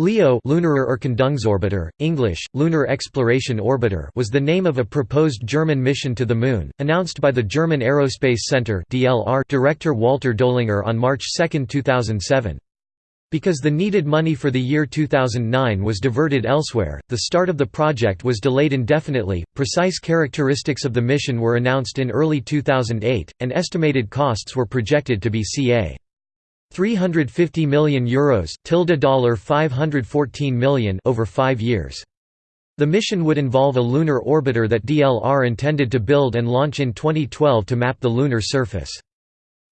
LEO Lunar Erkundungsorbiter, English, Lunar Exploration Orbiter was the name of a proposed German mission to the Moon, announced by the German Aerospace Center director Walter Dollinger on March 2, 2007. Because the needed money for the year 2009 was diverted elsewhere, the start of the project was delayed indefinitely. Precise characteristics of the mission were announced in early 2008, and estimated costs were projected to be ca. 350 million euros tilde dollar 514 million over 5 years. The mission would involve a lunar orbiter that DLR intended to build and launch in 2012 to map the lunar surface.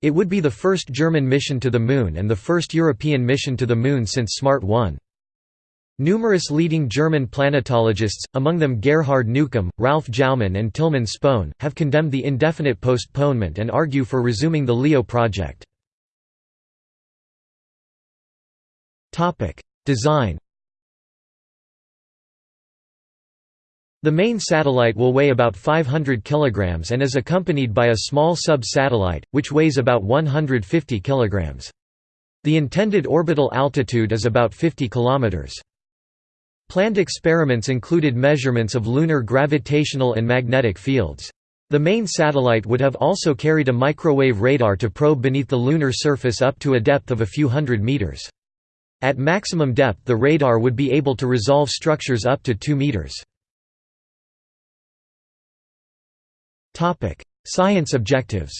It would be the first German mission to the Moon and the first European mission to the Moon since SMART 1. Numerous leading German planetologists, among them Gerhard Neukum, Ralf Jaumann and Tilman Spohn, have condemned the indefinite postponement and argue for resuming the LEO project. Design The main satellite will weigh about 500 kg and is accompanied by a small sub-satellite, which weighs about 150 kg. The intended orbital altitude is about 50 km. Planned experiments included measurements of lunar gravitational and magnetic fields. The main satellite would have also carried a microwave radar to probe beneath the lunar surface up to a depth of a few hundred meters. At maximum depth the radar would be able to resolve structures up to 2 meters. Science objectives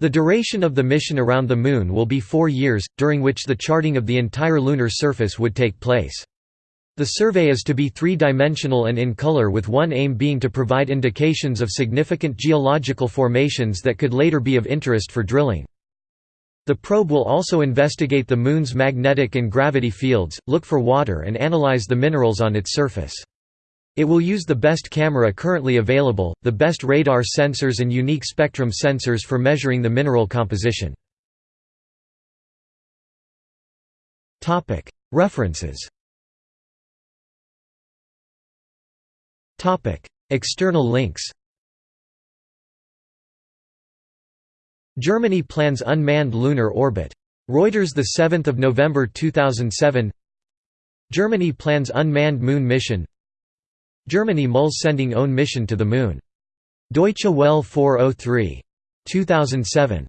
The duration of the mission around the Moon will be four years, during which the charting of the entire lunar surface would take place. The survey is to be three-dimensional and in color with one aim being to provide indications of significant geological formations that could later be of interest for drilling. The probe will also investigate the Moon's magnetic and gravity fields, look for water and analyze the minerals on its surface. It will use the best camera currently available, the best radar sensors and unique spectrum sensors for measuring the mineral composition. References External links Germany plans unmanned lunar orbit. Reuters 7 November 2007 Germany plans unmanned moon mission Germany mulls sending own mission to the moon. Deutsche Welle 403. 2007